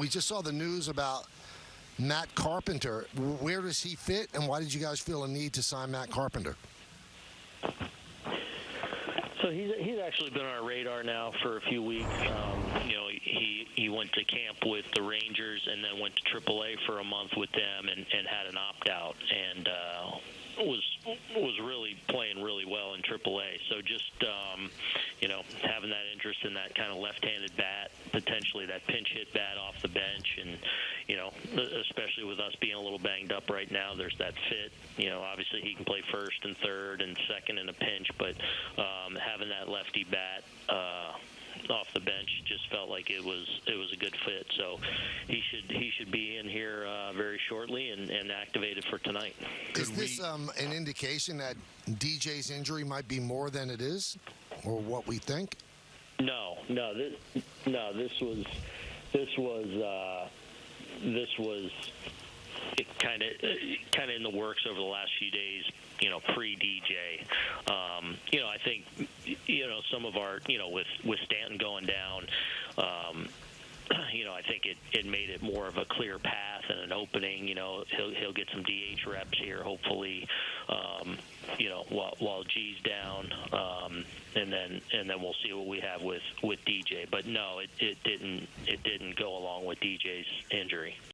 we just saw the news about Matt Carpenter. Where does he fit, and why did you guys feel a need to sign Matt Carpenter? So he's he's actually been on our radar now for a few weeks. Um, you know, he he went to camp with the Rangers and then went to AAA for a month with them and, and had an opt out and uh, was was really playing really well in AAA. So just um, you know having that interest in that kind of left-handed bat, potentially that pinch hit bat off the bench, and you know especially with us being a little banged up right now, there's that fit. You know, obviously he can play first and third and second in a pinch, but um, having that lefty bat. Uh, off the bench just felt like it was it was a good fit. So he should he should be in here uh, very shortly and, and activated for tonight. Is this um, an indication that DJ's injury might be more than it is, or what we think? No, no, this no this was this was uh, this was kind of kind of in the works over the last few days. You know, pre DJ. Um, you know, I think you know some of our you know with with Stanton going down. Um, you know, I think it, it made it more of a clear path and an opening. You know, he'll he'll get some DH reps here, hopefully. Um, you know, while while G's down, um, and then and then we'll see what we have with with DJ. But no, it, it didn't it didn't go along with DJ's injury.